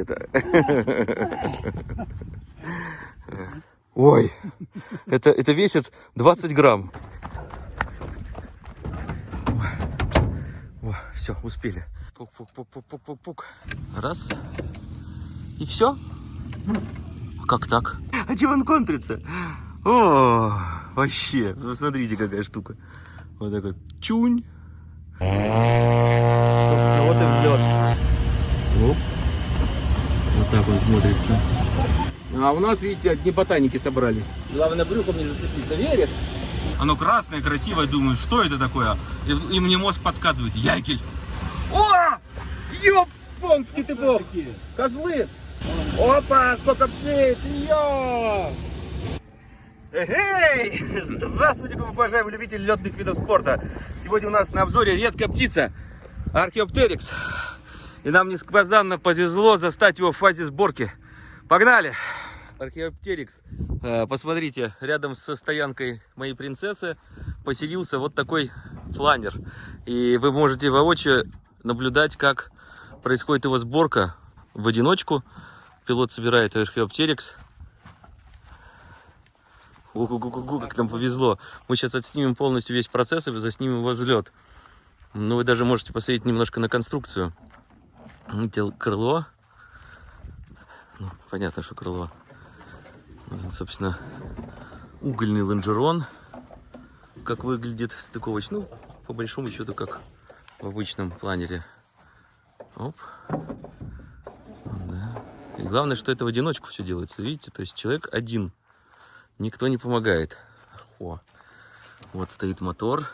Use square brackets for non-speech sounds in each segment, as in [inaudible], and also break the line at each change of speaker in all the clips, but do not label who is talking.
это. Ой, это, это весит 20 грамм. все, успели. Пук-пук-пук-пук-пук-пук. Раз. И все. Как так? А чего он контрится? О, вообще. Ну, смотрите, какая штука. Вот так вот. Чунь. Вот и взлет. Оп. Так он смотрится. А у нас, видите, одни ботаники собрались. Главное, брюхом не зацепиться. Вереск. Оно красное, красивое. Думаю, что это такое? И, и мне мозг подсказывает. Ягель. О! Ёпонский ты бог! Козлы! Опа, сколько птиц! Йо! Эй! Здравствуйте, уважаемые любители летных видов спорта! Сегодня у нас на обзоре редкая птица Археоптерикс. И нам несказанно повезло застать его в фазе сборки. Погнали! Археоптерикс. Э, посмотрите, рядом со стоянкой моей принцессы поселился вот такой фланер. И вы можете воочию наблюдать, как происходит его сборка в одиночку. Пилот собирает археоптерикс. Ого-го-го, как нам повезло. Мы сейчас отснимем полностью весь процесс и заснимем его взлет. Ну, вы даже можете посмотреть немножко на конструкцию. Видите, крыло. Ну, понятно, что крыло. Вот, собственно, угольный лонжерон. Как выглядит стыковочный. Ну, по большому счету, как в обычном планере. Оп. Да. И главное, что это в одиночку все делается, видите? То есть человек один. Никто не помогает. О. Вот стоит мотор.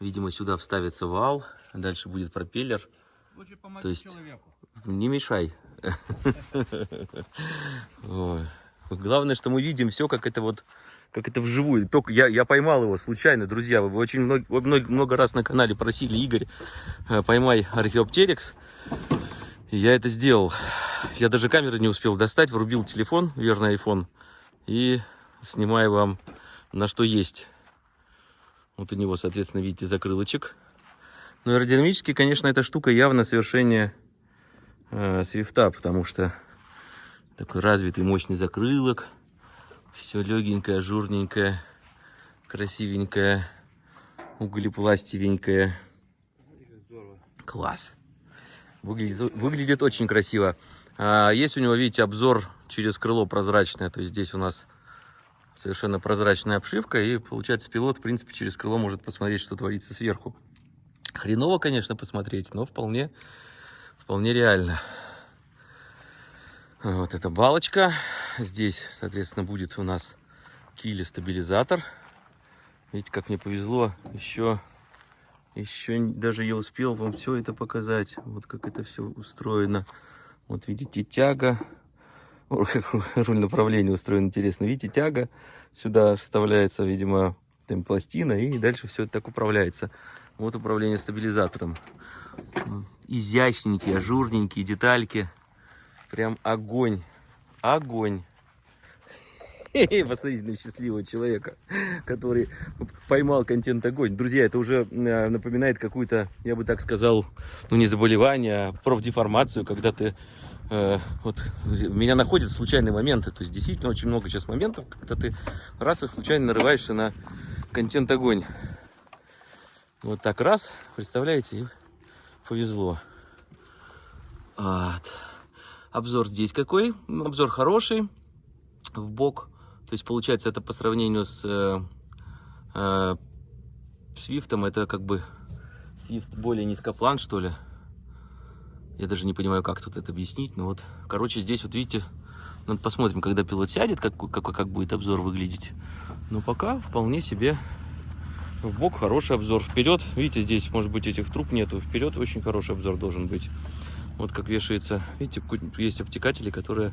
Видимо, сюда вставится вал. Дальше будет пропеллер.
Лучше помоги
То есть
человеку.
не мешай. Главное, что мы видим все, как это вот как это вживую. Только я, я поймал его случайно, друзья. Вы очень много, много, много раз на канале просили, Игорь, э, поймай археоптерикс. И я это сделал. Я даже камеры не успел достать, врубил телефон, верный iPhone, и снимаю вам на что есть. Вот у него, соответственно, видите, закрылочек. Но аэродинамически, конечно, эта штука явно совершение э, свифта, потому что такой развитый мощный закрылок. Все легенькое, журненькое, красивенькое, углепластивенькое. Класс. Выглядит, выглядит очень красиво. А, есть у него, видите, обзор через крыло прозрачное. То есть здесь у нас совершенно прозрачная обшивка. И получается пилот, в принципе, через крыло может посмотреть, что творится сверху. Хреново, конечно, посмотреть, но вполне, вполне реально. Вот эта балочка. Здесь, соответственно, будет у нас кили-стабилизатор. Видите, как мне повезло. Еще, еще даже я успел вам все это показать. Вот как это все устроено. Вот видите, тяга. Руль направления устроен интересно. Видите, тяга. Сюда вставляется, видимо, там пластина. И дальше все это так управляется. Вот управление стабилизатором. Изящненькие, ажурненькие детальки. Прям огонь. Огонь. [laughs] Посмотрите на счастливого человека, который поймал контент огонь. Друзья, это уже э, напоминает какую-то, я бы так сказал, ну не заболевание, а профдеформацию, когда ты э, вот меня находят случайные моменты. То есть действительно очень много сейчас моментов, когда ты раз и случайно нарываешься на контент огонь. Вот так раз, представляете, и повезло. Вот. Обзор здесь какой? Обзор хороший, в бок. То есть получается это по сравнению с э, э, это как бы Свифт более низкоплан что ли. Я даже не понимаю, как тут это объяснить. Но вот, короче, здесь вот видите, надо посмотрим, когда пилот сядет, как, как, как будет обзор выглядеть. Но пока вполне себе в бок хороший обзор. Вперед, видите, здесь может быть этих труб нету. Вперед очень хороший обзор должен быть. Вот как вешается, видите, есть обтекатели, которые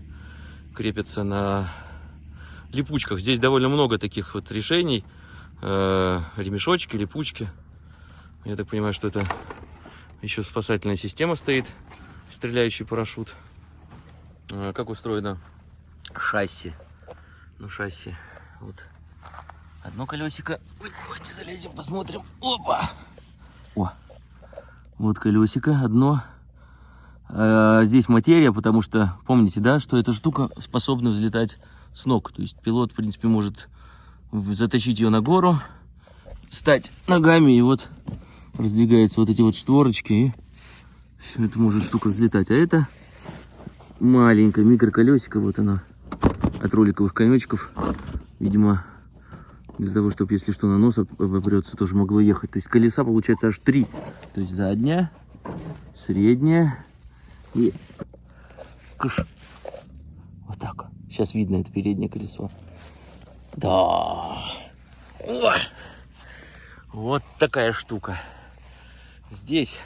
крепятся на липучках. Здесь довольно много таких вот решений. Э, ремешочки, липучки. Я так понимаю, что это еще спасательная система стоит. Стреляющий парашют. Э, как устроено шасси. Ну, шасси. Вот. Одно колесико. Давайте залезем, посмотрим. Опа! О! Вот колесико одно э, здесь материя, потому что помните, да, что эта штука способна взлетать с ног. То есть пилот, в принципе, может затащить ее на гору, встать ногами, и вот раздвигаются вот эти вот створочки, и это может штука взлетать. А это маленькая микроколесико, вот она, от роликовых конечков. Видимо, для того, чтобы, если что, на нос об- обопрется, тоже могло ехать. То есть колеса, получается, аж три. То есть задняя, средняя и кыш. Вот так. Сейчас видно это переднее колесо. Да. О! Вот такая штука. Здесь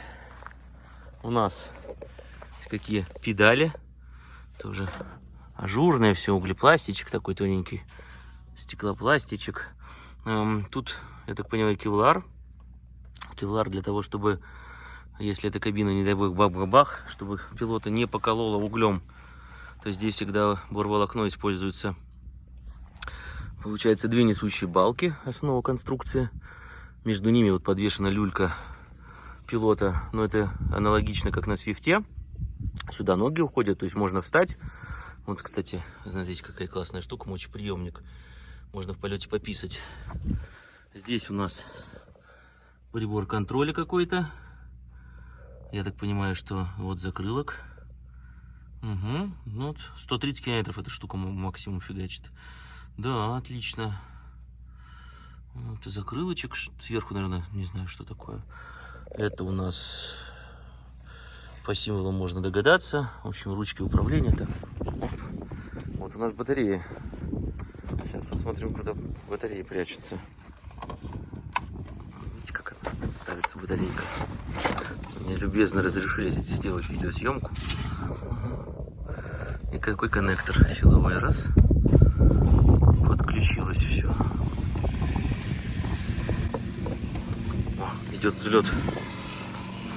у нас какие педали. Тоже ажурное все, углепластичек такой тоненький. Стеклопластичек. Эм, Тут, я так понимаю, кевлар. Кевлар для того, чтобы, если эта кабина, не дай бог, бах-бах, чтобы пилота не покололо углем. То есть здесь всегда борволокно используется. Получается две несущие балки, основа конструкции. Между ними вот подвешена люлька пилота. Но это аналогично, как на свифте. Сюда ноги уходят, то есть можно встать. Вот, кстати, смотрите, какая классная штука, мочеприемник. Можно в полете пописать. Здесь у нас прибор контроля какой-то. Я так понимаю, что вот закрылок. Угу. Ну, вот 130 километров эта штука максимум фигачит. Да, отлично. И закрылочек. Сверху, наверное, не знаю, что такое. Это у нас по символам можно догадаться. В общем, ручки управления. Оп. Вот у нас батарея. Посмотрим, куда батарея прячется. Видите, как она ставится батарейка. Мне любезно разрешили сделать видеосъемку. Какой коннектор силовой раз. Подключилось все. О, идет взлет.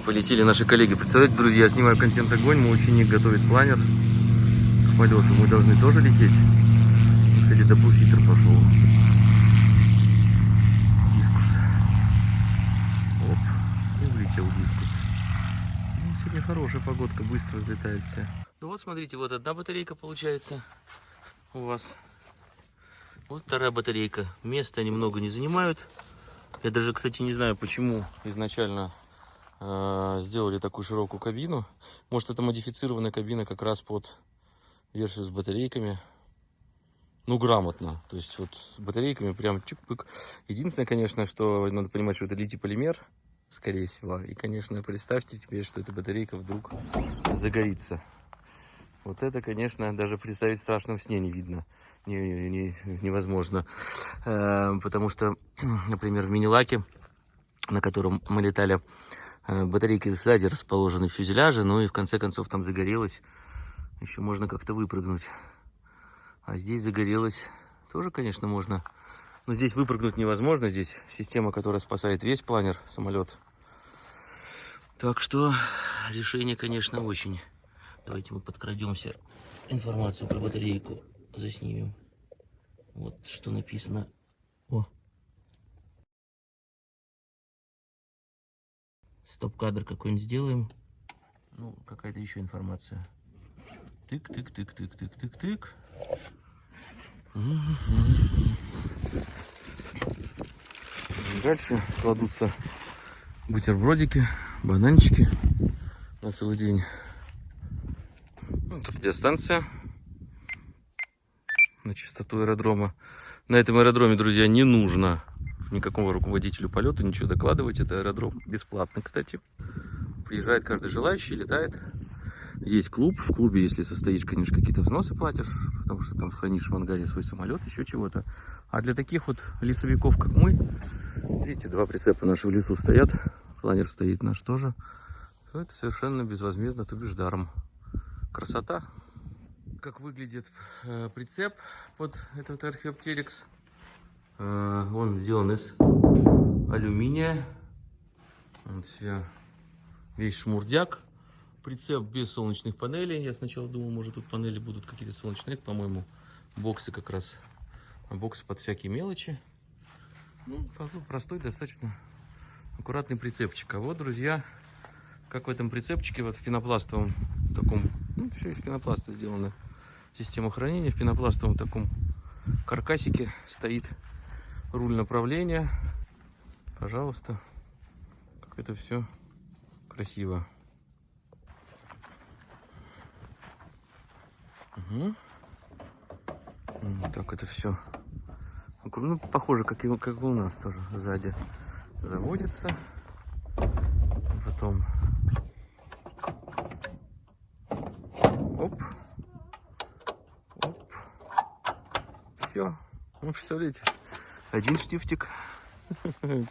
Полетели наши коллеги. Представляете, друзья, я снимаю контент огонь. Мой ученик готовит планер к полету. Мы должны тоже лететь. Кстати, double-seater пошел. Discus. Оп. И улетел Discus. Ну, сегодня хорошая погодка, быстро взлетает все. Ну вот, смотрите, вот одна батарейка получается у вас. Вот вторая батарейка. Места немного не занимают. Я даже, кстати, не знаю, почему изначально э, сделали такую широкую кабину. Может, это модифицированная кабина как раз под версию с батарейками. Ну, грамотно. То есть вот с батарейками прям чик-пык. Единственное, конечно, что надо понимать, что это литий-полимер, скорее всего. И, конечно, представьте теперь, что эта батарейка вдруг загорится. Вот это, конечно, даже представить в страшном сне не видно. Не- не- невозможно. Э, Потому что, [clears throat] например, в мини-лаке, на котором мы летали, э, батарейки сзади расположены в фюзеляже, ну и в конце концов там загорелось. Еще можно как-то выпрыгнуть. А здесь загорелось тоже, конечно, можно. Но здесь выпрыгнуть невозможно. Здесь система, которая спасает весь планер, самолет. Так что решение, конечно, очень. Давайте мы подкрадемся. Информацию про батарейку заснимем. Вот что написано. О. Стоп-кадр какой-нибудь сделаем. Ну, какая-то еще информация. Тык-тык-тык-тык-тык-тык-тык. Дальше кладутся бутербродики, бананчики на целый день. Вот радиостанция на чистоту аэродрома. На этом аэродроме, друзья, не нужно никакому руководителю полета ничего докладывать. Это аэродром бесплатный, кстати. Приезжает каждый желающий, летает. Есть клуб. В клубе, если состоишь, конечно, какие-то взносы платишь, потому что там хранишь в ангаре свой самолет, еще чего-то. А для таких вот лесовиков, как мы, видите, два прицепа наши в лесу стоят. Планер стоит наш тоже. то Это совершенно безвозмездно, то бишь даром. Красота. Как выглядит э, прицеп под этот археоптерикс. Э, он сделан из алюминия. Вот вся, весь шмурдяк. Прицеп без солнечных панелей. Я сначала думал, может тут панели будут какие-то солнечные. Это, по-моему, боксы как раз. Боксы под всякие мелочи. Ну, такой простой, достаточно аккуратный прицепчик. А вот, друзья, как в этом прицепчике, вот в пенопластовом таком, ну, все из пенопласта сделано. Система хранения в пенопластовом таком каркасике стоит руль направления. Пожалуйста, как это все красиво. Угу. Так это все. Ну, похоже, как и, как и у нас тоже сзади заводится. Потом оп, оп, все. Ну, представляете, один штифтик. [laughs]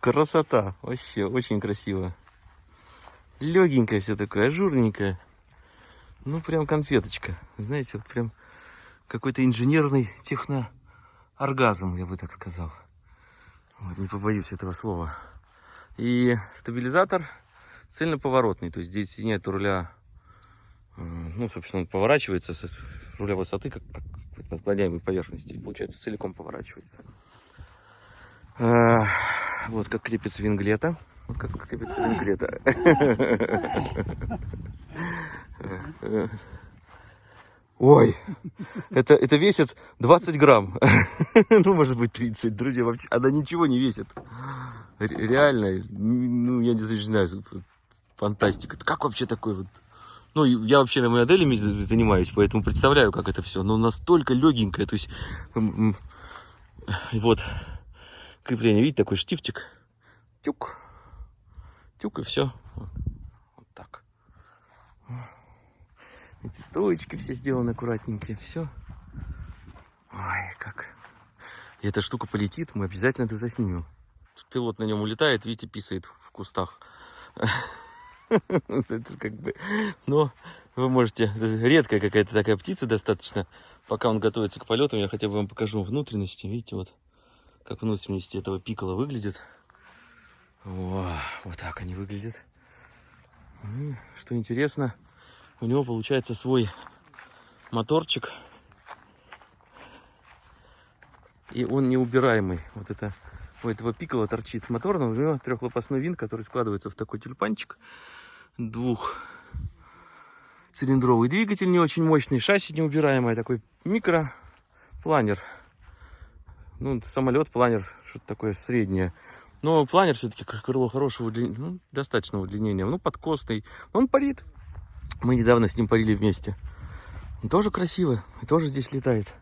Красота, вообще очень красиво. Легенькое все такое, ажурненькое. Ну, прям конфеточка. Знаете, вот прям какой-то инженерный технооргазм, я бы так сказал. Вот, не побоюсь этого слова. И стабилизатор цельноповоротный. То есть здесь нет руля, ну, собственно, он поворачивается с руля высоты, как, на склоняемой поверхности. Получается, целиком поворачивается. А, вот как крепится винглета. Вот как крепится винглета. [laughs] Ой, это, это весит 20 грамм. [laughs] ну, может быть, 30. Друзья, вообще, она ничего не весит. Реально, ну, я не знаю, фантастика. Как вообще такой вот... Ну, я вообще моделями занимаюсь, поэтому представляю, как это все. Но настолько легенькое, то есть... Вот, крепление, видите, такой штифтик. Тюк. Тюк и все. Эти стоечки все сделаны аккуратненькие. Все. Ой, как. И эта штука полетит, мы обязательно это заснимем. Пилот на нем улетает, видите, писает в кустах. [laughs] Это как бы... Но вы можете... Редкая какая-то такая птица достаточно. Пока он готовится к полету, я хотя бы вам покажу внутренности. Видите, вот как внутренности этого пикола выглядит. О, вот так они выглядят. Что интересно, у него получается свой моторчик. И он неубираемый. Вот это у этого пикола торчит моторного. У него трехлопастной винт, который складывается в такой тюльпанчик. Двух цилиндровый двигатель не очень мощный, шасси неубираемое, такой микропланер. Ну, самолет, планер, что-то такое среднее. Но планер все-таки крыло хорошего, ну, достаточного удлинения. Ну, подкосный. Он парит. Мы недавно с ним парили вместе. Он тоже красивый, тоже здесь летает.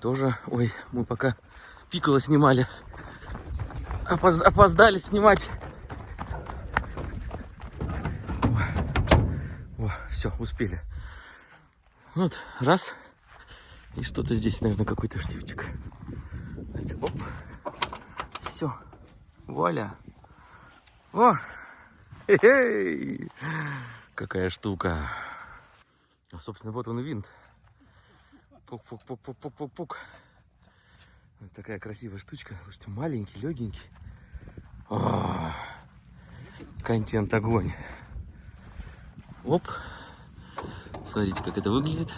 Тоже, ой, мы пока пикало снимали. Опоз опоздали снимать. О, все, успели. Вот, раз. И что-то здесь, наверное, какой-то штифтик. Оп. Все. Вуаля. О! Хе-хей! Какая штука. А, собственно, вот он винт. Пук-пук-пук-пук-пук-пук. Вот такая красивая штучка. Слушайте, маленький, легенький. О, контент огонь. Оп. Смотрите, как это выглядит.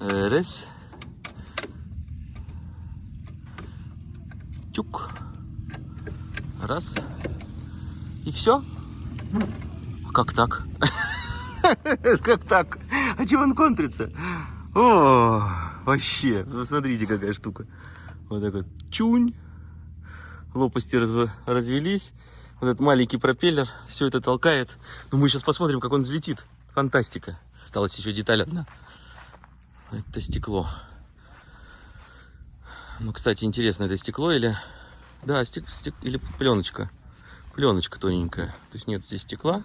Раз. Чук. Раз. И все. Как так? [laughs] Как так? А чего он контрится? О, вообще. Ну, смотрите, какая штука. Вот так вот. Чунь. Лопасти развелись. Вот этот маленький пропеллер все это толкает. Но ну, мы сейчас посмотрим, как он взлетит. Фантастика. Осталась еще деталь одна. Это стекло. Ну, кстати, интересно, это стекло или... Да, стек... Стек... или пленочка. Пленочка тоненькая. То есть нет здесь стекла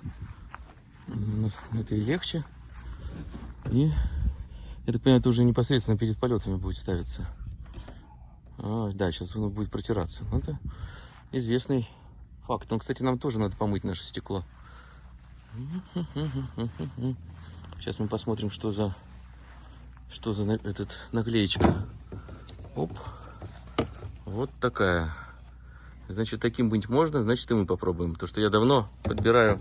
это и легче. И, я так понимаю, это уже непосредственно перед полетами будет ставиться. А, да, сейчас оно будет протираться. Ну, это известный факт. Ну, кстати, нам тоже надо помыть наше стекло. [laughs] Сейчас мы посмотрим, что за что за этот наклеечка. Оп. Вот такая. Значит, таким быть можно, значит, и мы попробуем. То, что я давно подбираю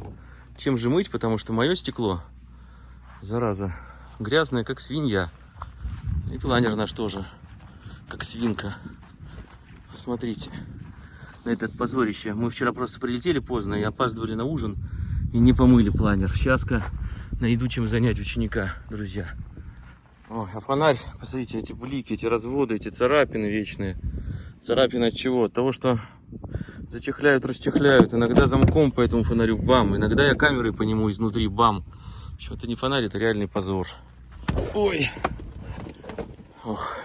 чем же мыть, потому что мое стекло, зараза, грязное, как свинья. И планер наш тоже, как свинка. Смотрите, на этот позорище. Мы вчера просто прилетели поздно и опаздывали на ужин. И не помыли планер. Сейчас-ка найду чем занять ученика, друзья. Ой, а фонарь, посмотрите, эти блики, эти разводы, эти царапины вечные. Царапины от чего? От того, что зачехляют, расчехляют. Иногда замком по этому фонарю бам. Иногда я камерой по нему изнутри бам. Общем, это не фонарь, это реальный позор. Ой. Ох.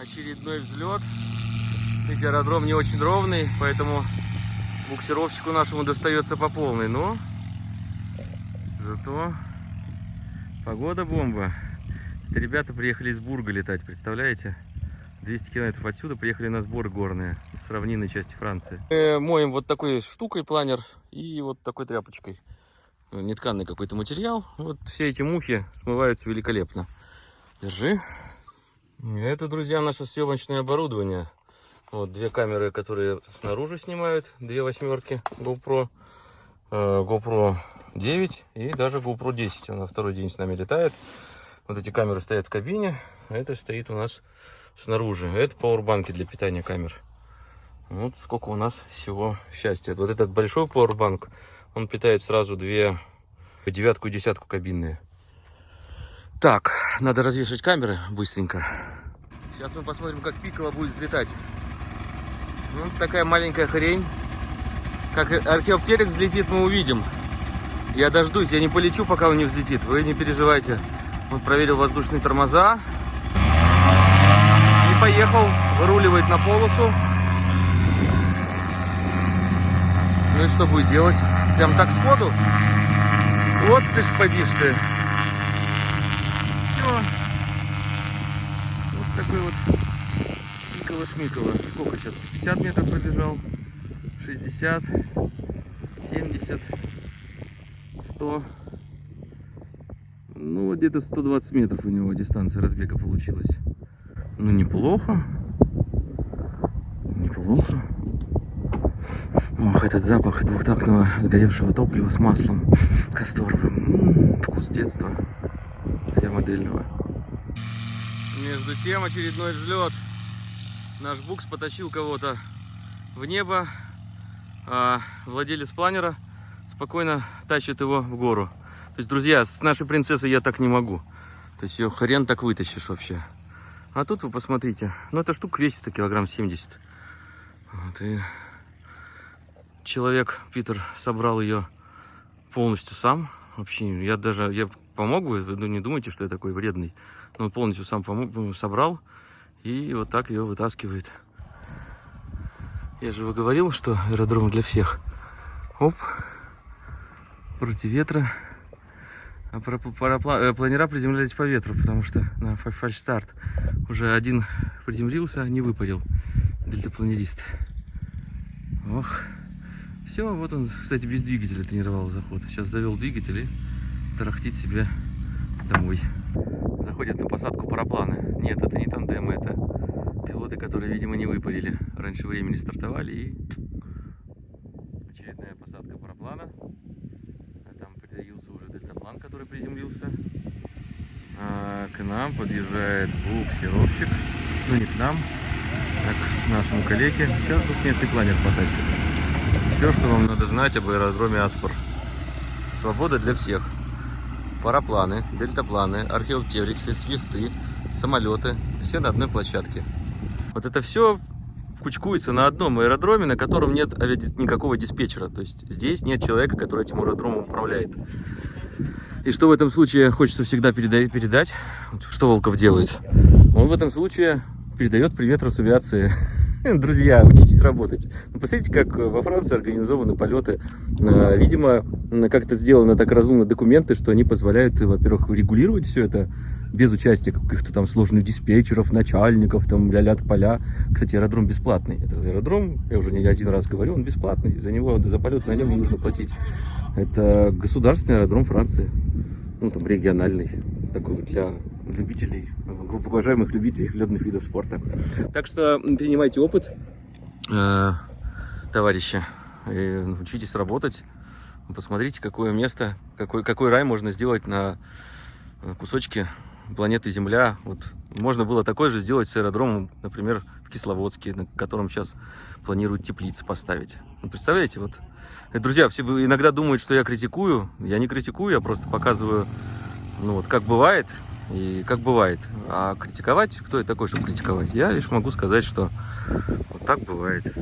Очередной взлет. Видите, аэродром не очень ровный, поэтому буксировщику нашему достается по полной. Но зато Погода бомба. Это ребята приехали из Бурга летать, представляете? 200 километров отсюда приехали на сбор горные с равнинной части Франции. Мы моем вот такой штукой планер и вот такой тряпочкой. Нетканный какой-то материал. Вот все эти мухи смываются великолепно. Держи. Это, друзья, наше съемочное оборудование. Вот две камеры, которые снаружи снимают, две восьмерки GoPro. Э, GoPro 9 и даже GoPro 10. Она второй день с нами летает. Вот эти камеры стоят в кабине, а это стоит у нас снаружи. Это пауэрбанки для питания камер. Вот сколько у нас всего счастья. Вот этот большой пауэрбанк, он питает сразу две девятку и десятку кабинные. Так, надо развешивать камеры быстренько. Сейчас мы посмотрим, как Пикала будет взлетать. Ну, такая маленькая хрень. Как археоптерик взлетит, мы увидим. Я дождусь, я не полечу, пока он не взлетит. Вы не переживайте. Вот проверил воздушные тормоза. И поехал, выруливает на полосу. Ну и что будет делать? Прям так сходу? Вот ты ж подишь ты. Все. Вот такой вот Микола-шмикола. Сколько сейчас? 50 метров пробежал? 60? 70? 100, ну где-то 120 метров у него дистанция разбега получилась. Ну неплохо, неплохо. Ох, этот запах двухтактного сгоревшего топлива с маслом касторовым. М -м, вкус детства, я модельного. Между тем очередной взлет. Наш букс потащил кого-то в небо, а владелец планера спокойно тащит его в гору. То есть, друзья, с нашей принцессой я так не могу. То есть ее хрен так вытащишь вообще. А тут вы посмотрите. Ну, эта штука весит килограмм 70. Вот, и человек, Питер, собрал ее полностью сам. Вообще, я даже, я помогу, вы не думайте, что я такой вредный. Но он полностью сам помог, собрал и вот так ее вытаскивает. Я же говорил, что аэродром для всех. Оп против ветра. А э, планера приземлялись по ветру, потому что на фальш-старт уже один приземлился, не выпарил дельтапланерист. Ох. Все, вот он, кстати, без двигателя тренировал заход. Сейчас завел двигатель и тарахтит себе домой. Заходят на посадку парапланы. Нет, это не тандемы, это пилоты, которые, видимо, не выпарили. Раньше времени стартовали и который приземлился. А к нам подъезжает буксировщик. Ну не к нам, а к нашему коллеге. Сейчас тут местный планер потащит. Все, что вам надо знать об аэродроме Аспор. Свобода для всех. Парапланы, дельтапланы, археоптериксы, свифты, самолеты. Все на одной площадке. Вот это все кучкуется на одном аэродроме, на котором нет никакого диспетчера. То есть здесь нет человека, который этим аэродромом управляет. И что в этом случае хочется всегда передать, что Волков делает? Он в этом случае передает привет Росавиации. [laughs] Друзья, учитесь работать. Ну, посмотрите, как во Франции организованы полеты. А, видимо, как это сделано так разумно документы, что они позволяют, во-первых, регулировать все это без участия каких-то там сложных диспетчеров, начальников, там ля-ля поля. Кстати, аэродром бесплатный. Это аэродром, я уже не один раз говорю, он бесплатный. За него, за полет на нем не нужно платить. Это государственный аэродром Франции. Ну, там региональный. Такой для любителей, глубоко уважаемых любителей ледных видов спорта. Так что принимайте опыт, э, товарищи. И учитесь работать. Посмотрите, какое место, какой, какой рай можно сделать на кусочке планеты Земля. Вот можно было такой же сделать с аэродромом, например, в Кисловодске, на котором сейчас планируют теплицы поставить. Ну, представляете, вот. И, друзья, все иногда думают, что я критикую. Я не критикую, я просто показываю, ну вот, как бывает и как бывает. А критиковать, кто я такой, чтобы критиковать? Я лишь могу сказать, что вот так бывает.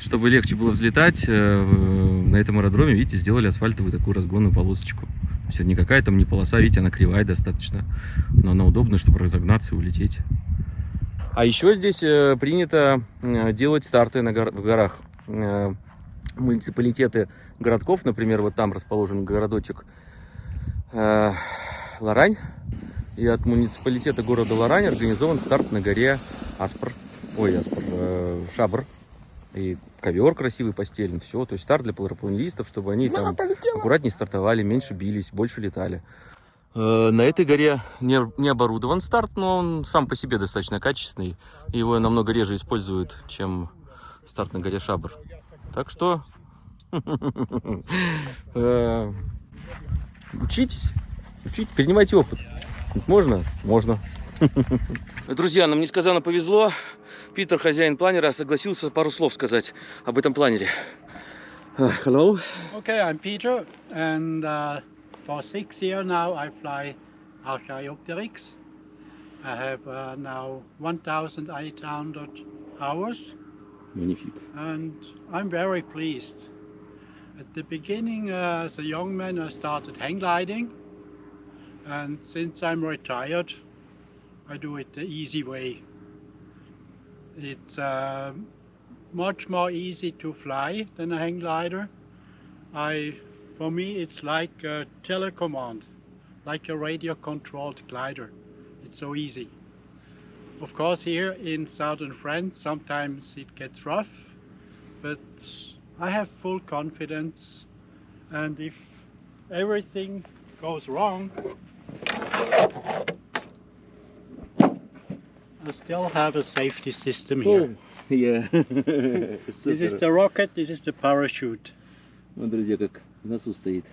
Чтобы легче было взлетать, э, на этом аэродроме, видите, сделали асфальтовую такую разгонную полосочку. То есть это не какая там не полоса, видите, она кривая достаточно, но она удобна, чтобы разогнаться и улететь. А еще здесь э, принято э, делать старты на гор в горах. Муниципалитеты городков, например, вот там расположен городочек Ларань, и от муниципалитета города Лорань организован старт на горе Аспр. Ой, Аспр, э, Шабр. И ковер красивый постелен, все. То есть старт для парапланеристов, чтобы они там аккуратнее стартовали, меньше бились, больше летали. Э, на этой горе не, не оборудован старт, но он сам по себе достаточно качественный. Его намного реже используют, чем старт на горе Шабр. Так что [laughs] э, учитесь, учитесь, перенимайте опыт. Можно? Можно. [laughs] Друзья, нам несказанно повезло. Питер, хозяин планера, согласился пару слов сказать об этом планере. Uh, hello.
Okay, I'm Peter, and uh, for six years now I fly Archaeopteryx. I have uh, now 1,800 hours.
Magnifique.
And I'm very pleased. At the beginning, uh, as a young man, I started hang gliding. and since I'm retired I do it the easy way. It's uh, much more easy to fly than a hang glider. I, for me it's like a telecommand, like a radio controlled glider. It's so easy. Of course here in southern France sometimes it gets rough, but I have full confidence and if everything goes wrong I still have a safety system here.
Oh, [laughs] yeah. [laughs]
this is the rocket, this is the parachute.
Вот, друзья, как в носу стоит.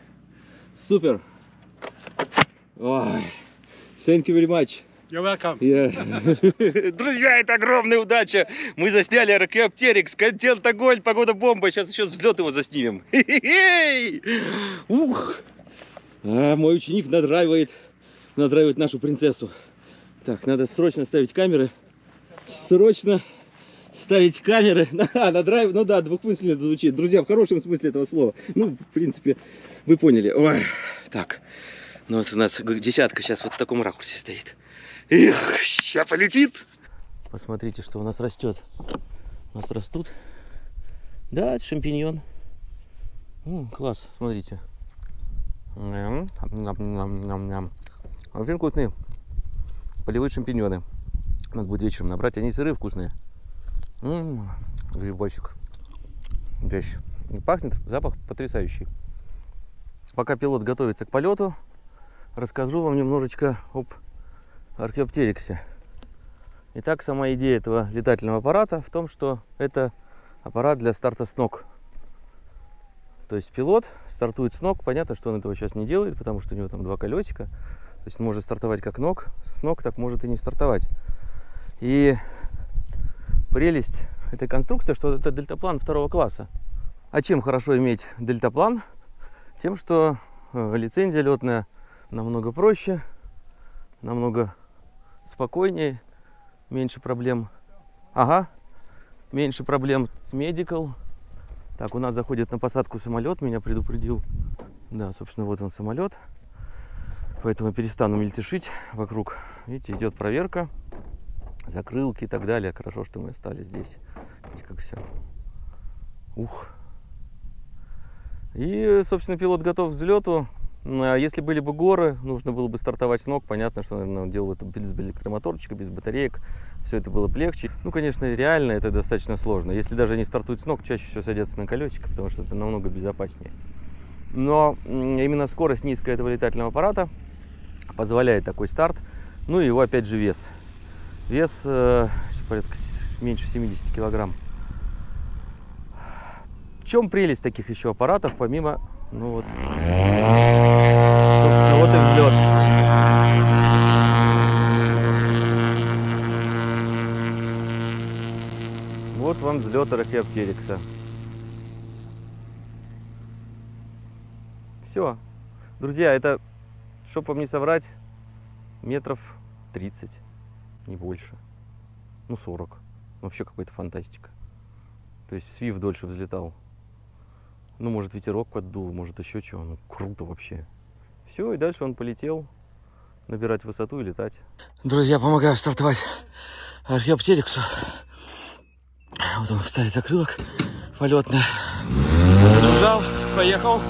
Супер! Ой, thank you very much.
You're welcome.
Yeah. [laughs] Друзья, это огромная удача. Мы засняли Аркеоптерикс, контент огонь, погода бомба. Сейчас еще взлет его заснимем. Ух! А, мой ученик надраивает, надраивает нашу принцессу. Так, надо срочно ставить камеры. Срочно ставить камеры. [laughs] А, надрайв, ну да, двухмысленно это звучит. Друзья, в хорошем смысле этого слова. Ну, в принципе, вы поняли. Ой, так, ну вот у нас десятка сейчас вот в таком ракурсе стоит. Эх, сейчас полетит. Посмотрите, что у нас растет. У нас растут. Да, это шампиньон. М, класс, смотрите. Очень вкусные. Полевые шампиньоны. Надо будет вечером набрать. Они сырые, вкусные. М -м -м, грибочек. Вещь. Пахнет, запах потрясающий. Пока пилот готовится к полету, расскажу вам немножечко об археоптериксе. Итак, сама идея этого летательного аппарата в том, что это аппарат для старта с ног. То есть пилот стартует с ног. Понятно, что он этого сейчас не делает, потому что у него там два колесика. То есть может стартовать как ног, с ног так может и не стартовать. И прелесть этой конструкции, что это дельтаплан второго класса. А чем хорошо иметь дельтаплан? Тем, что э, лицензия летная намного проще, намного спокойнее, меньше проблем. Ага, меньше проблем с медикал, так, у нас заходит на посадку самолет, меня предупредил. Да, собственно, вот он самолет. Поэтому перестану мельтешить вокруг. Видите, идет проверка. Закрылки и так далее. Хорошо, что мы стали здесь. Видите, как все. Ух. И, собственно, пилот готов к взлету. Ну, а если были бы горы, нужно было бы стартовать с ног. Понятно, что, наверное, делал это без электромоторчика, без батареек. Все это было бы легче. Ну, конечно, реально это достаточно сложно. Если даже они стартуют с ног, чаще всего садятся на колесико, потому что это намного безопаснее. Но именно скорость низкая этого летательного аппарата позволяет такой старт. Ну и его опять же вес. Вес э, порядка меньше 70 килограмм. В чем прелесть таких еще аппаратов, помимо, ну вот, собственно, вот и взлет. Вот вам взлет Ракеоптерикса. Все. Друзья, это чтобы вам не соврать, метров 30, не больше. Ну, 40. Вообще какая-то фантастика. То есть Свифт дольше взлетал. Ну, может, ветерок поддул, может, еще чего. Ну, круто вообще. Все, и дальше он полетел набирать высоту и летать. Друзья, помогаю стартовать археоптериксу. Вот он ставит закрылок полетный. Нажал, поехал.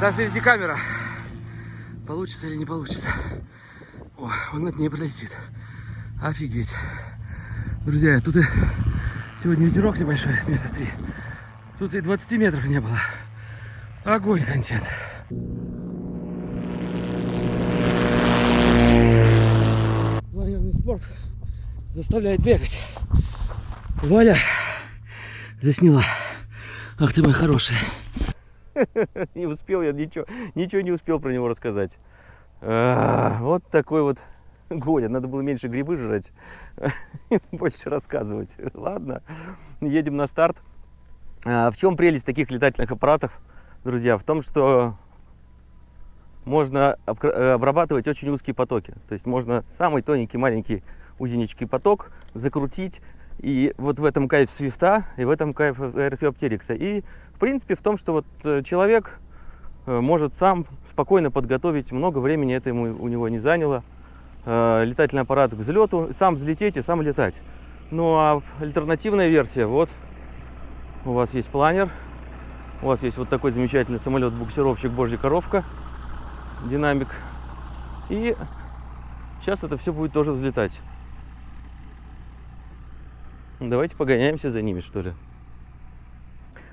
Итак, впереди камера. Получится или не получится. О, он над ней пролетит. Офигеть. Друзья, тут и сегодня ветерок небольшой, метра три. Тут и 20 метров не было. Огонь контент. Лагерный спорт заставляет бегать. Валя засняла. Ах ты мой хороший. [laughs] Не успел я ничего, ничего не успел про него рассказать. Вот такой вот [laughs] Гоня, надо было меньше грибы жрать, [laughs] больше рассказывать. Ладно, едем на старт. А в чем прелесть таких летательных аппаратов, друзья? В том, что можно обрабатывать очень узкие потоки. То есть можно самый тоненький, маленький, узенечкий поток закрутить. И вот в этом кайф свифта, и в этом кайф археоптерикса. И в принципе в том, что вот э, человек э, может сам спокойно подготовить, много времени это ему, у него не заняло. Э, летательный аппарат к взлету, сам взлететь и сам летать. Ну а альтернативная версия, вот у вас есть планер, у вас есть вот такой замечательный самолет-буксировщик Божья коровка, динамик. И сейчас это все будет тоже взлетать. Давайте погоняемся за ними, что ли.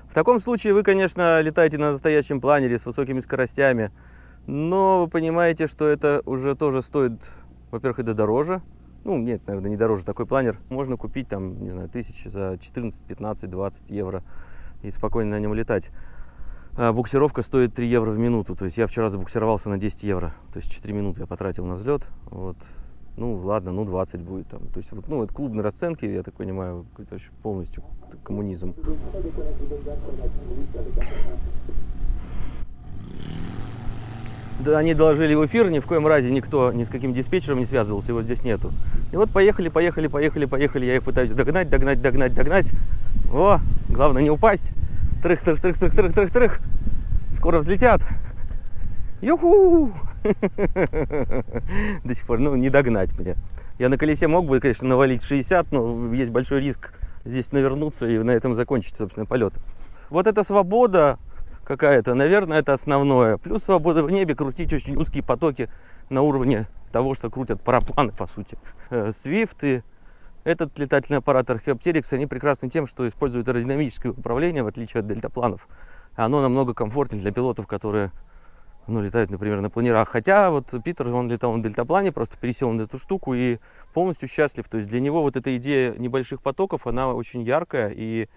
В таком случае вы, конечно, летаете на настоящем планере с высокими скоростями, но вы понимаете, что это уже тоже стоит, во-первых, это дороже, ну, нет, наверное, не дороже такой планер. Можно купить там, не знаю, тысячи за 14, 15, 20 евро и спокойно на нем летать. А буксировка стоит 3 евро в минуту. То есть я вчера забуксировался на 10 евро. То есть 4 минуты я потратил на взлет. Вот. Ну, ладно, ну 20 будет там. То есть, вот, ну, это клубные расценки, я так понимаю, какой-то вообще полностью коммунизм. они доложили в эфир, ни в коем разе никто ни с каким диспетчером не связывался, его здесь нету. И вот поехали, поехали, поехали, поехали, я их пытаюсь догнать, догнать, догнать, догнать. О, главное не упасть. Трых, трых, трых, трых, трых, трых, трых. Скоро взлетят. Юху! [laughs] До сих пор, ну, не догнать мне. Я на колесе мог бы, конечно, навалить 60, но есть большой риск здесь навернуться и на этом закончить, собственно, полет. Вот эта свобода, какая-то. Наверное, это основное. Плюс свобода в небе, крутить очень узкие потоки на уровне того, что крутят парапланы, по сути. Свифт э, этот летательный аппарат Archaeopteryx, они прекрасны тем, что используют аэродинамическое управление, в отличие от дельтапланов. Оно намного комфортнее для пилотов, которые ну, летают, например, на планерах. Хотя вот Питер, он летал на дельтаплане, просто пересел на эту штуку и полностью счастлив. То есть для него вот эта идея небольших потоков, она очень яркая и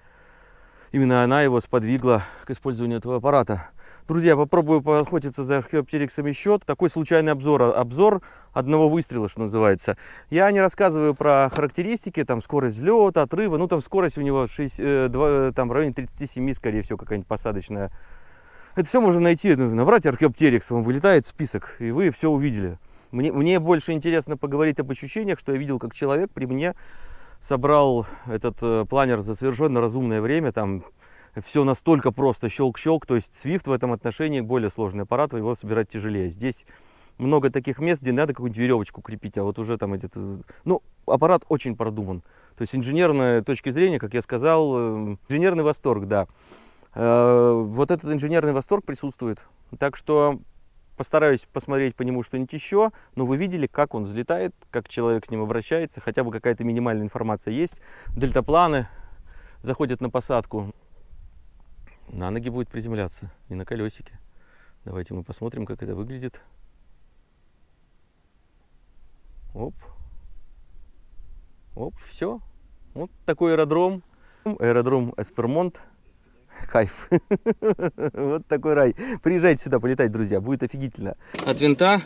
именно она его сподвигла к использованию этого аппарата. Друзья, попробую поохотиться за археоптериксом еще. Такой случайный обзор. Обзор одного выстрела, что называется. Я не рассказываю про характеристики, там скорость взлета, отрыва. Ну, там скорость у него 6, 2, э, там, в районе 37, скорее всего, какая-нибудь посадочная. Это все можно найти, набрать археоптерикс, вам вылетает список, и вы все увидели. Мне, мне больше интересно поговорить об ощущениях, что я видел как человек при мне собрал этот э, планер за совершенно разумное время, там все настолько просто, щелк-щелк, то есть Swift в этом отношении более сложный аппарат, его собирать тяжелее. Здесь много таких мест, где надо какую-нибудь веревочку крепить, а вот уже там этот... Э, ну, аппарат очень продуман. То есть инженерная точки зрения, как я сказал, э, инженерный восторг, да. Вот этот инженерный восторг присутствует. Так что Постараюсь посмотреть по нему что-нибудь еще, но вы видели, как он взлетает, как человек с ним обращается, хотя бы какая-то минимальная информация есть. Дельтапланы заходят на посадку. На ноги будет приземляться, не на колесике. Давайте мы посмотрим, как это выглядит. Оп. Оп, все. Вот такой аэродром. Аэродром Эспермонт [laughs] Кайф. [laughs] Вот такой рай. Приезжайте сюда полетать, друзья. Будет офигительно. От винта.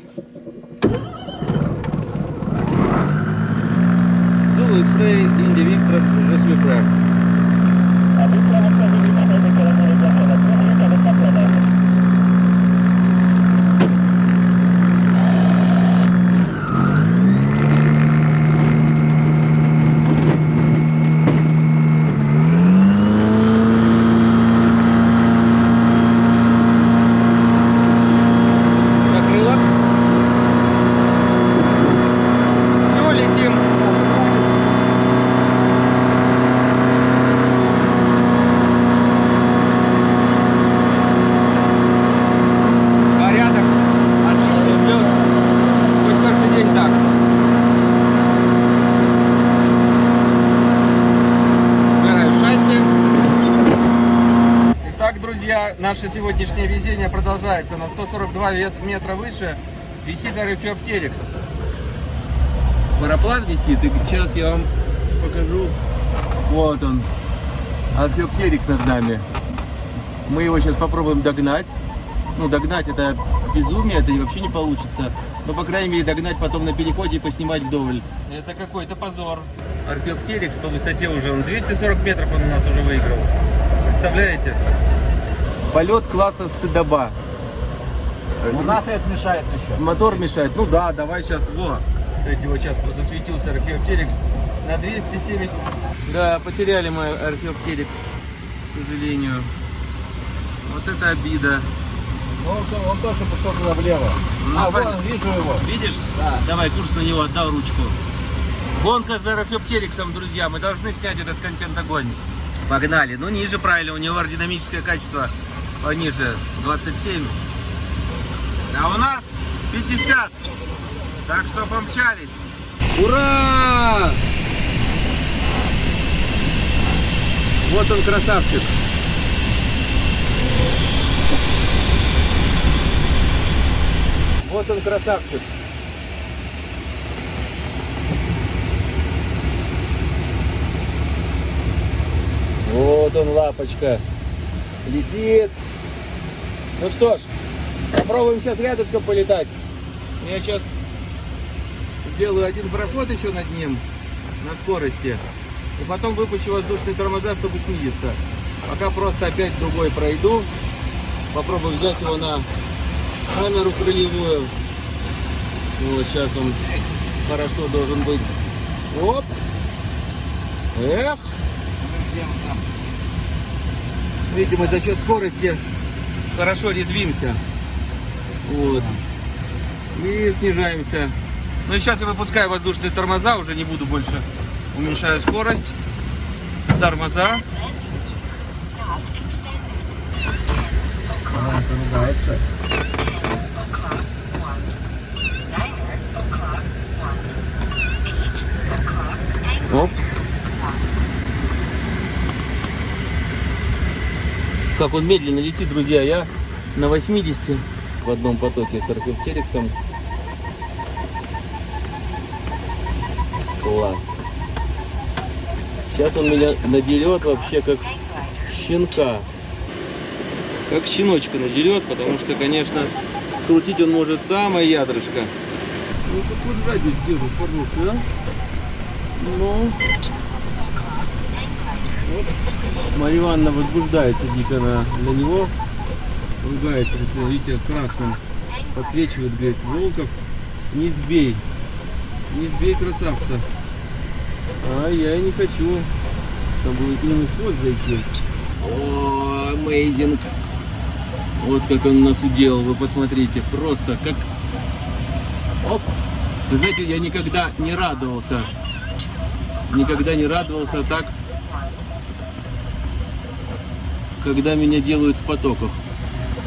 Zulu X-Ray Indy Victor уже свой проект. Друзья, наше сегодняшнее везение продолжается. На 142 вет- метра выше висит Археоптерикс. Параплан висит, и сейчас я вам покажу. Вот он. Археоптерикс над нами. Мы его сейчас попробуем догнать. Ну, догнать это безумие, это вообще не получится. Но, по крайней мере, догнать потом на переходе и поснимать вдоволь. Это какой-то позор. Археоптерикс по высоте уже, он 240 метров он у нас уже выиграл. Представляете? Полет класса стыдоба.
У нас это мешает еще.
Мотор мешает. Ну да, давай сейчас, во. Эти вот сейчас засветился Археоптерикс на 270. Да, потеряли мы Археоптерикс, к сожалению. Вот это обида.
Он, он тоже пошел туда влево.
Ну,
а, вон, вижу его.
Видишь?
Да.
Давай, курс на него, отдал ручку. Гонка за Археоптериксом, друзья. Мы должны снять этот контент огонь. Погнали. Ну, ниже правильно, у него аэродинамическое качество пониже, 27. А у нас 50. Так что помчались. Ура! Вот он красавчик. Вот он красавчик. Вот он, лапочка. Летит. Ну что ж, попробуем сейчас рядышком полетать. Я сейчас сделаю один проход еще над ним на скорости. И потом выпущу воздушные тормоза, чтобы снизиться. Пока просто опять дугой пройду. Попробую взять его на камеру крылевую. Вот сейчас он хорошо должен быть. Оп. Эх. Видите, мы за счет скорости хорошо резвимся. Вот. И снижаемся. Ну и сейчас я выпускаю воздушные тормоза, уже не буду больше. Уменьшаю скорость. Тормоза. Оп. Как он медленно летит, друзья. Я на 80 в одном потоке с археоптериксом. Класс. Сейчас он меня надерет вообще как щенка. Как щеночка надерет, потому что, конечно, крутить он может самое ядрышко. Ну, какой радиус держит, хороший, а? Ну, Марья Ивановна возбуждается дико на, на него. Ругается, если видите, красным подсвечивает, говорит, Волков, не сбей. Не сбей красавца. А я не хочу. К нему в хвост зайти. О, amazing. Вот как он нас уделал, вы посмотрите. Просто как... Оп. Знаете, я никогда не радовался. Никогда не радовался так, когда меня делают в потоках.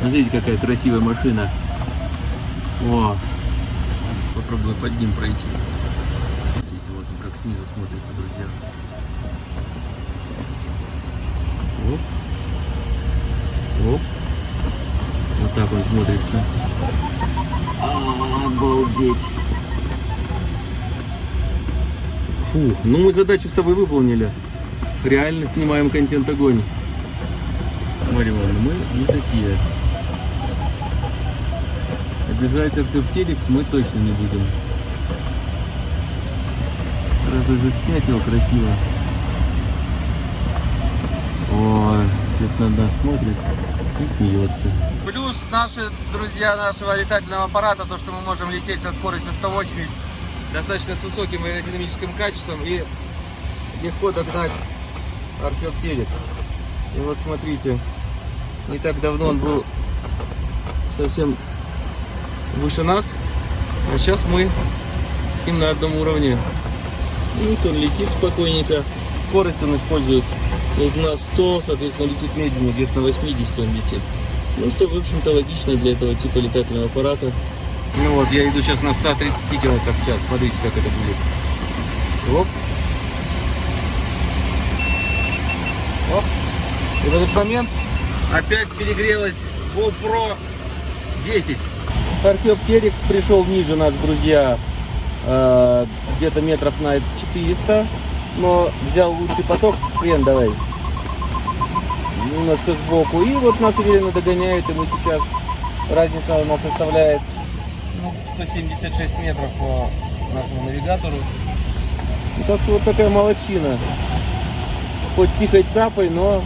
Смотрите, какая красивая машина. О, попробую под ним пройти. Смотрите, вот он как снизу смотрится, друзья. Оп. Оп. Вот так он смотрится. Обалдеть. Фу, ну мы задачу с тобой выполнили. Реально снимаем контент огонь. Марья Ивановна, мы не такие. Обижать археоптерикс мы точно не будем. уже снять его красиво. Ой, сейчас на нас смотрит и смеется. Плюс наши друзья нашего летательного аппарата, то, что мы можем лететь со скоростью 180, достаточно с высоким аэродинамическим качеством и легко догнать археоптерикс. И вот смотрите, не так давно он был совсем выше нас, а сейчас мы с ним на одном уровне. И вот он летит спокойненько, скорость он использует вот на 100, соответственно, летит медленно, где-то на 80 он летит. Ну, что, в общем-то, логично для этого типа летательного аппарата. Ну вот, я иду сейчас на 130 км в час, смотрите, как это будет. Оп. Оп. И в этот момент опять перегрелась GoPro 10. Археоптерикс пришел ниже нас, друзья, э, где-то метров на 400, но взял лучший поток. Хрен давай. Немножко сбоку. И вот нас уверенно догоняет, и мы сейчас, разница у нас составляет ну, 176 метров по нашему навигатору. Ну, так что вот такая молочина. Хоть тихой цапой, но,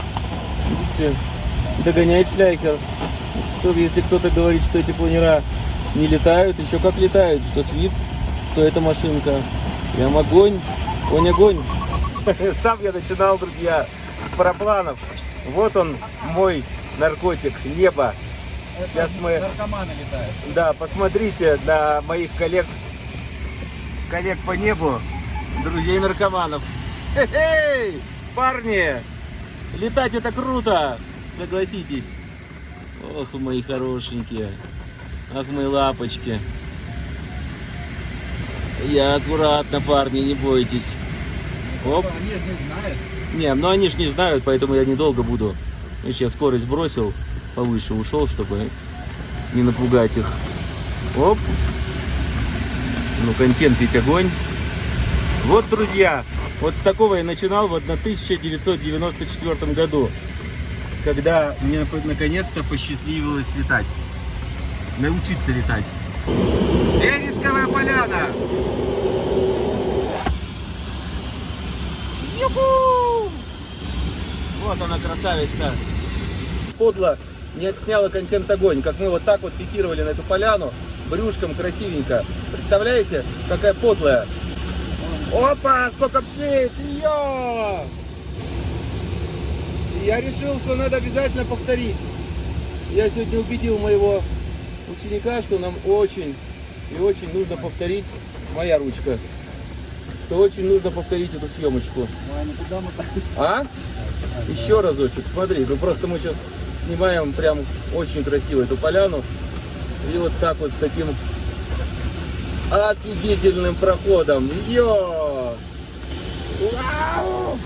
видите, догоняет шляйкер. Что если кто-то говорит, что эти планера не летают, еще как летают, что Свифт, что эта машинка. Прям огонь, огонь, огонь. [laughs] Сам я начинал, друзья, с парапланов. Вот он, мой наркотик, небо. Сейчас мы...
Наркоманы летают.
Да, посмотрите на моих коллег, коллег по небу, друзей наркоманов. Хе-хей! Парни, летать это круто, согласитесь. Ох, мои хорошенькие. Ах, мои лапочки. Я аккуратно, парни, не бойтесь. Оп.
Они же не знают.
Не, ну они ж не знают, поэтому я недолго буду. Видишь, я скорость бросил, повыше ушел, чтобы не напугать их. Оп. Ну, контент ведь огонь. Вот, друзья, вот с такого я начинал в 1994 году, когда мне наконец-то посчастливилось летать. Научиться летать. Вересковая поляна! Юху! Вот она, красавица. Подло не отсняла контент огонь, как мы вот так вот пикировали на эту поляну, брюшком красивенько. Представляете, какая подлая. Опа, сколько птиц, ее! Я решил, что надо обязательно повторить. Я сегодня убедил моего ученика, что нам очень и очень нужно повторить моя ручка. Что очень нужно повторить эту съемочку.
Ну, а.
А? Еще разочек, смотри, ну просто мы сейчас снимаем прям очень красиво эту поляну. И вот так вот с таким офигительным проходом. Йо! Вау!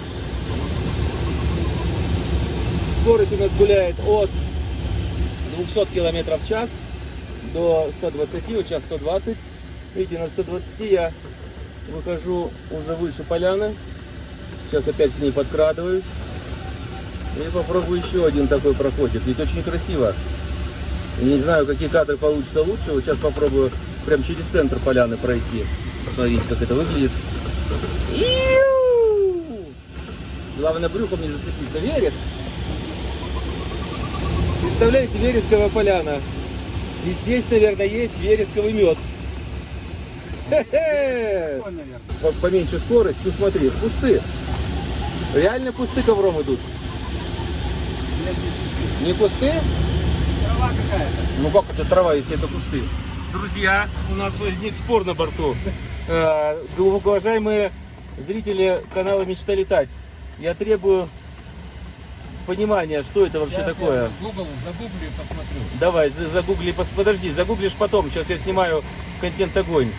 Скорость у нас гуляет от 200 километров в час до 120, вот сейчас 120. Видите, на 120 я выхожу уже выше поляны. Сейчас опять к ней подкрадываюсь. И попробую еще один такой проходик. Ведь очень красиво. Не знаю, какие кадры получатся лучше. Вот сейчас попробую прям через центр поляны пройти. Смотрите, как это выглядит. Главное, брюхом не зацепиться. Вереск. Представляете, вересковая поляна. И здесь, наверное, есть вересковый мед.
Наверное.
По- Поменьше скорость. Ну смотри, кусты. Реально кусты ковром идут. Не кусты?
Трава какая-то.
Ну как это трава, если это кусты? Друзья, у нас возник спор на борту. [laughs] Э, Глубоко уважаемые зрители канала Мечта летать. Я требую понимания, что это вообще
Я
такое.
Google загуглю и посмотрю.
Давай, за- загугли, пос- подожди, загуглишь потом. Сейчас я снимаю контент огонь.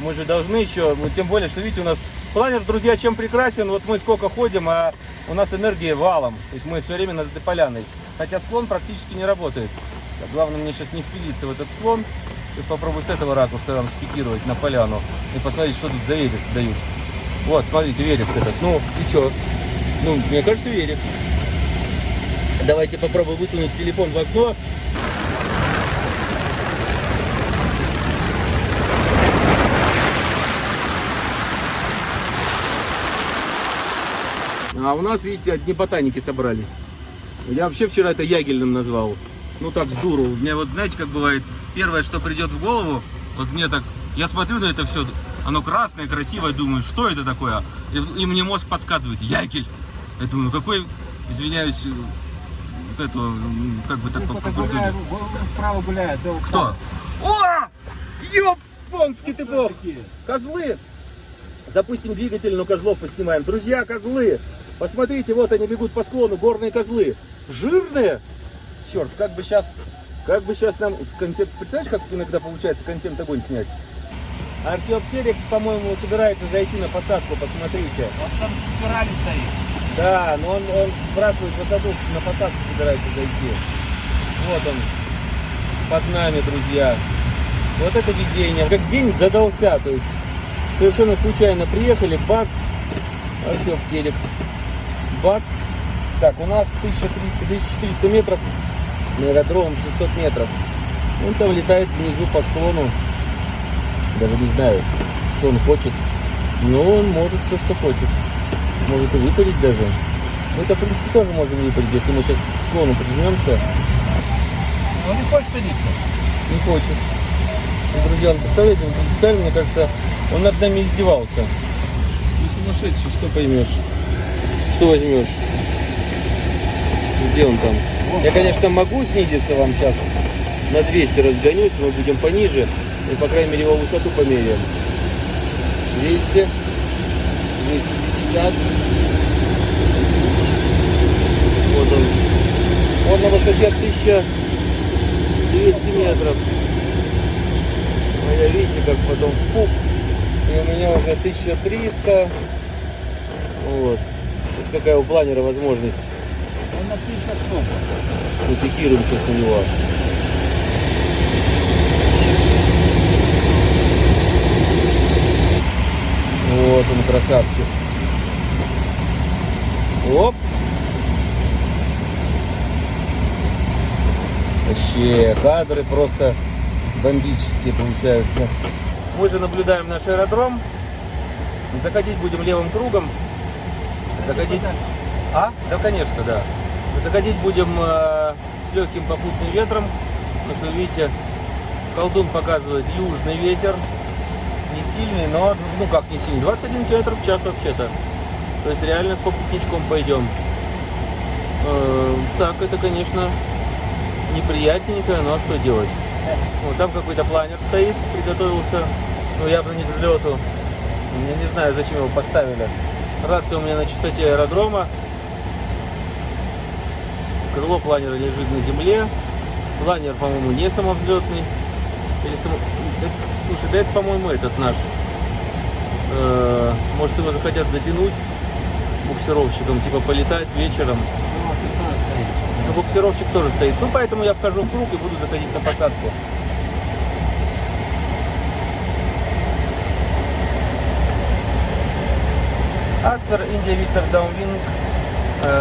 Мы же должны еще, ну, тем более, что видите, у нас планер, друзья, чем прекрасен. Вот мы сколько ходим, а у нас энергия валом. То есть мы все время над этой поляной. Хотя склон практически не работает. Главное мне сейчас не впилиться в этот склон. Сейчас попробую с этого ракурса вам спикировать на поляну и посмотреть, что тут за вереск дают. Вот, смотрите, вереск этот. Ну, и что? Ну, мне кажется, вереск. Давайте попробую высунуть телефон в окно. А у нас, видите, одни ботаники собрались. Я вообще вчера это ягельным назвал. Ну так, с дуру. У меня вот, знаете, как бывает, первое, что придет в голову, вот мне так, я смотрю на это все, оно красное, красивое, думаю, что это такое? И, и мне мозг подсказывает, ягель. Я думаю, какой, извиняюсь, вот это, м, как бы так по, по культуре.
гуляє, справа гуляє, це
Кто? О! Ёпонский ты бог! Козлы! Запустим двигатель, но козлов поснимаем. Друзья, козлы! Посмотрите, вот они бегут по склону, горные козлы. Жирные! Черт, как бы сейчас, как бы сейчас нам контент, представляешь, как иногда получается контент огонь снять? Археоптерикс, по-моему, собирается зайти на посадку, посмотрите.
Он там спиралі стоїть.
Да, но он, он сбрасывает высоту, на посадку собирается зайти. Вот он, под нами, друзья. Вот это везение. Как день задался, то есть совершенно случайно приехали, бац, археоптерикс, бац. Так, у нас 1300-1400 метров, на аэродромом 600 метров. Он там летает внизу по склону. Даже не знаю, что он хочет. Но он может все, что хочешь. Может и выпарить даже. Мы это, в принципе, тоже можем выпарить, если мы сейчас к склону прижмемся.
Ну не хоче садитися.
Не хочет. Друзья, он, представляете, он принципиально, мне кажется, он над нами издевался. Не сумасшедший, что поймешь? Что возьмешь? Где он там? Я, конечно, могу снизиться вам сейчас. На 200 разгонюсь, мы будем пониже. И, по крайней мере, его высоту померяем. 200. 250. Вот он. Он на высоте 1200 метров. А я видите, как потом спук. И у меня уже 1300. Вот. Вот какая у планера возможность.
Он на 50 штук.
Мы пикируем сейчас на него. Вот он, красавчик. Оп. Вообще, кадры просто бомбические получаются. Мы же наблюдаем наш аэродром. Заходить будем левым кругом. Заходить... А? Да, конечно, да. Заходить будем э, с легким попутным ветром. Потому что, видите, колдун показывает южный ветер. Не сильный, но, ну как не сильный, 21 км в час вообще-то. То есть реально с попутничком пойдем. Э, так, это, конечно, неприятненько, но что делать? Вот там какой-то планер стоит, приготовился, ну явно не к взлету. Я не знаю, зачем его поставили. Рация у меня на частоте аэродрома. Крыло планера лежит на земле. Планер, по-моему, не самовзлетный. Или само... это- Слушай, да это, по-моему, этот наш. Э, Может, его захотят затянуть буксировщиком, типа полетать вечером.
Ну,
буксировщик тоже стоит. Ну, поэтому я вхожу в круг и буду заходить на посадку. Oscar, India, Victor, downwind,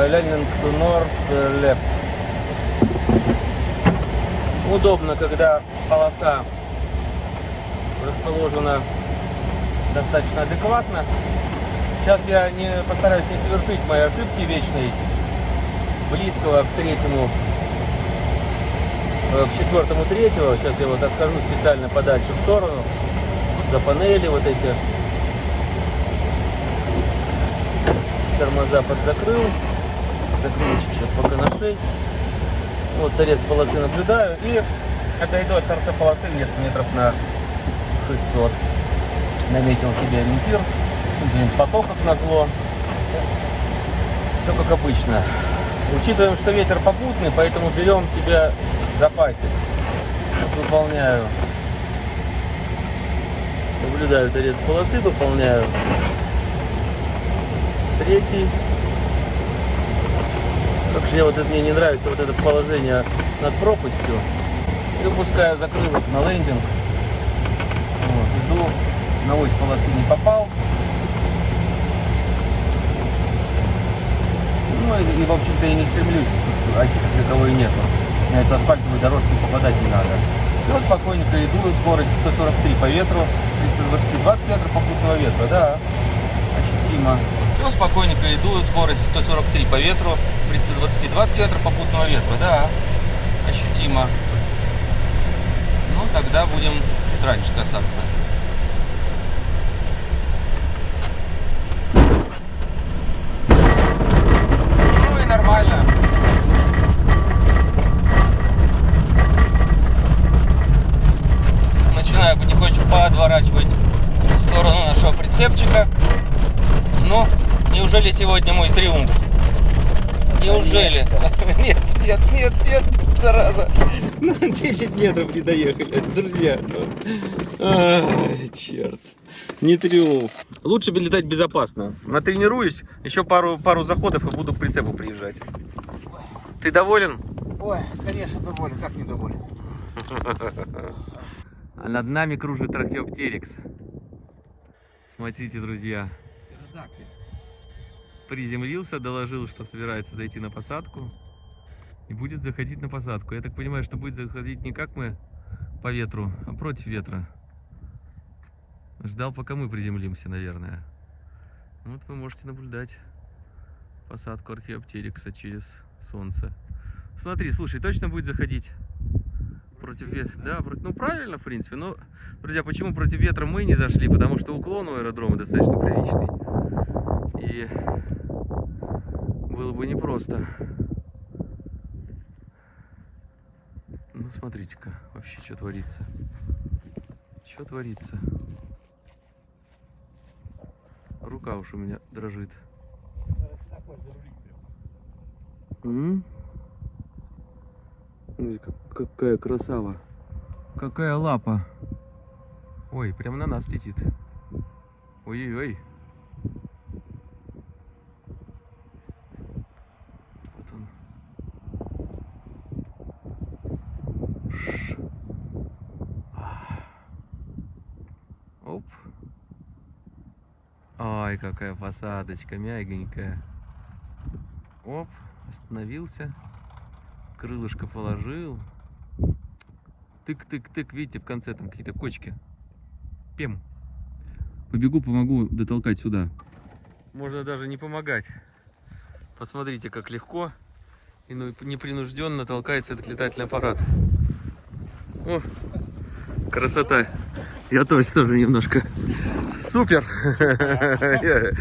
landing, north, left. Удобно, когда полоса расположена достаточно адекватно. Сейчас я не постараюсь не совершить мои ошибки вечной близкого к третьему, э, к четвертому третьего. Сейчас я вот отхожу специально подальше в сторону. За панели вот эти. Тормоза подзакрыл. Закрылочек сейчас пока на 6. Вот торец полосы наблюдаю. И отойду от торца полосы где-то метров на 600. Наметил себе ориентир. Блин, поток как назло. Все как обычно. Учитываем, что ветер попутный, поэтому берем себя в запасе. Вот Выполняю. Наблюдаю торец полосы, выполняю. Третий. Как же я вот это, мне не нравится вот это положение над пропастью. И выпускаю закрылок на лендинг. Вот, иду. На ось полосы не попал. Ну и, в общем-то, я не стремлюсь, оси как таковой нету. На эту асфальтовую дорожку попадать не надо. Все, спокойненько иду, скорость 143 по ветру, 320 20 км попутного ветра, да, ощутимо. Все, спокойненько иду, скорость 143 по ветру, при 120, 20 км попутного ветра, да, ощутимо. Ну, тогда будем чуть раньше касаться. Ну и нормально. Начинаю потихонечку подворачивать в сторону нашего прицепчика. Ну, неужели сегодня мой триумф? Неужели? [laughs] Нет, нет, нет, нет, зараза. Ну, 10 метров не доехали, друзья. Ай, черт. Не триумф. Лучше бы летать безопасно. Натренируюсь, еще пару, пару заходов и буду к прицепу приезжать. Ты доволен?
Ой, конечно, доволен. Как не доволен?
А над нами кружит трахеоптерикс. Смотрите, друзья.
Птеродактиль.
Приземлился, доложил, что собирается зайти на посадку. И будет заходить на посадку. Я так понимаю, что будет заходить не как мы по ветру, а против ветра. Ждал, пока мы приземлимся, наверное. Вот вы можете наблюдать посадку археоптерикса через солнце. Смотри, слушай, точно будет заходить против ветра? Да, против- ну правильно, в принципе. Но, друзья, почему против ветра мы не зашли? Потому что уклон у аэродрома достаточно приличный. И было бы непросто. Ну, смотрите-ка, вообще, что творится. Что творится? Рука уж у меня дрожит. М? Какая красава. Какая лапа. Ой, прямо на нас летит. Ой-ой-ой. Вот он. Ш. А. Оп. Ай, какая посадочка, мягенькая. Оп, остановился. Крылышко положил. Тык-тык-тык, видите, в конце там какие-то кочки. Пем. Побегу, помогу дотолкать сюда. Можно даже не помогать. Посмотрите, как легко и ну, непринужденно толкается этот летательный аппарат. О, красота. Я тоже тоже немножко. Super! [laughs]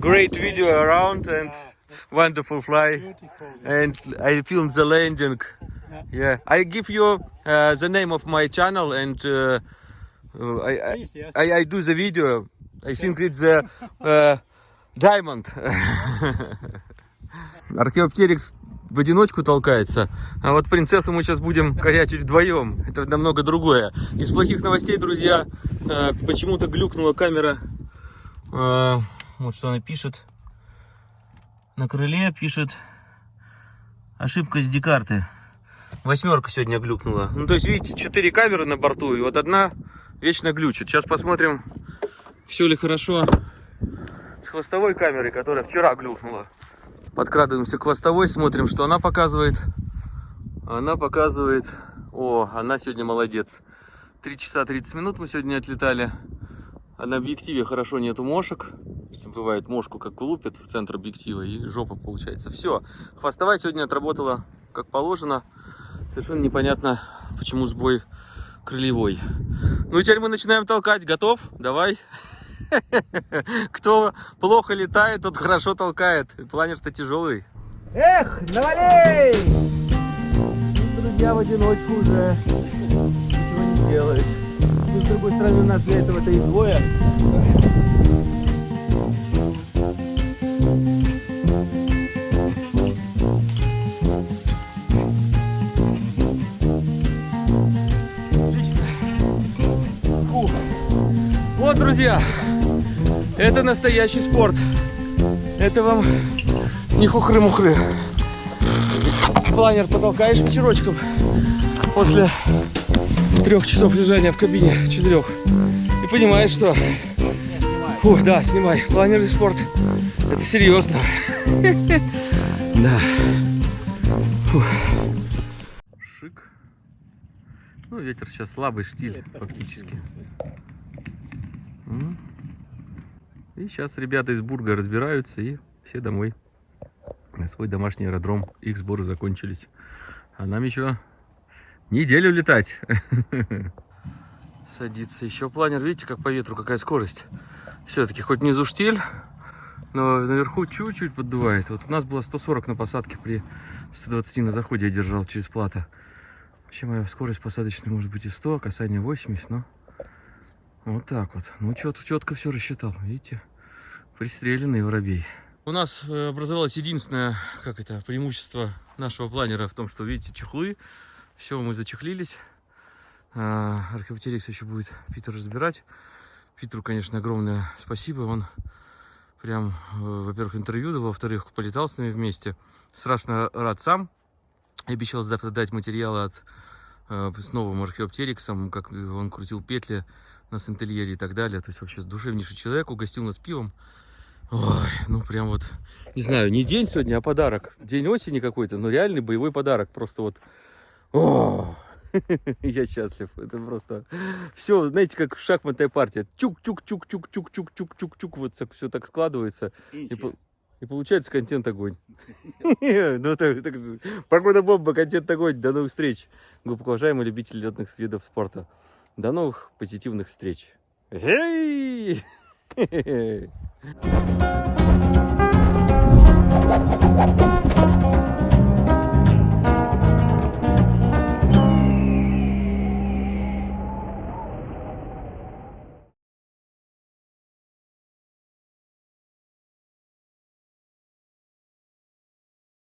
Great video around and wonderful fly. And I filmed the landing. Yeah, I give you uh, the name of my channel and uh, uh I,
Please, yes.
I, I, do the video. I think it's the uh, diamond. [laughs] Archaeopteryx в одиночку толкается, а вот принцессу мы сейчас будем корячить вдвоем. Это намного другое. Из плохих новостей, друзья, э, почему-то глюкнула камера. Э, Вот что она пишет. На крыле пишет ошибка с карты. Восьмерка сегодня глюкнула. Ну, то есть, видите, четыре камеры на борту, и вот одна вечно глючит. Сейчас посмотрим, все ли хорошо с хвостовой камерой, которая вчера глюкнула. Подкрадываемся к хвостовой, смотрим, что она показывает. Она показывает... О, она сегодня молодец. 3 часа 30 минут мы сегодня отлетали. А на объективе хорошо нету мошек. Бывает мошку как лупят в центр объектива и жопа получается. Все, хвостовая сегодня отработала как положено. Совершенно непонятно, почему сбой крылевой. Ну и теперь мы начинаем толкать. Готов? Давай. [laughs] [laughs] Кто плохо летает, тот хорошо толкает. Планер-то тяжелый.
Эх, навалей!
Друзья, в одиночку уже ничего не делаешь. Ну, с другой стороны, у нас для этого-то и двое. Отлично. Фух. Вот, друзья, это настоящий спорт. Это вам не хухры-мухры планер потолкаешь вечерочком после трех часов лежания в кабине, четырех. И понимаешь, что... Фух, да, снимай. Планерный спорт. Это серьезно. [laughs] Да. Шик. Ну, ветер сейчас слабый штиль фактически. И сейчас ребята из Бурга разбираются и все домой. Свой домашний аэродром. Их сборы закончились. А нам еще неделю летать. [laughs] Садится еще планер. Видите, как по ветру какая скорость. Все-таки хоть внизу штиль, но наверху чуть-чуть поддувает. Вот у нас было 140 на посадке при 120 на заходе я держал через плата. Вообще моя скорость посадочная может быть и 100, касание 80, но вот так вот. Ну, четко, четко все рассчитал, видите? Пристреленный воробей. У нас э, образовалось единственное, как это, преимущество нашего планера в том, что, видите, чехлы. Все, мы зачехлились. А, Археоптерикс еще будет Питер разбирать. Питеру, конечно, огромное спасибо. Он прям, э, во-первых, интервью дал, во-вторых, полетал с нами вместе. Страшно рад сам. Обещал завтра дать материалы от, э, с новым археоптериксом, как он крутил петли на сентельере и так далее. То есть вообще душевнейший человек, угостил нас пивом. Ой, ну прям вот, не знаю, не день сегодня, а подарок. День осени какой-то, но реальный боевой подарок. Просто вот, о, [laughs] я счастлив. Это просто все, знаете, как шахматная партия. Чук-чук-чук-чук-чук-чук-чук-чук. Вот все так складывается. И, и получается контент огонь. [laughs] Ну, так- так. Погода бомба, контент огонь. До новых встреч. Глубоко уважаемые любители летных видов спорта. До новых позитивных встреч. Эй! [laughs]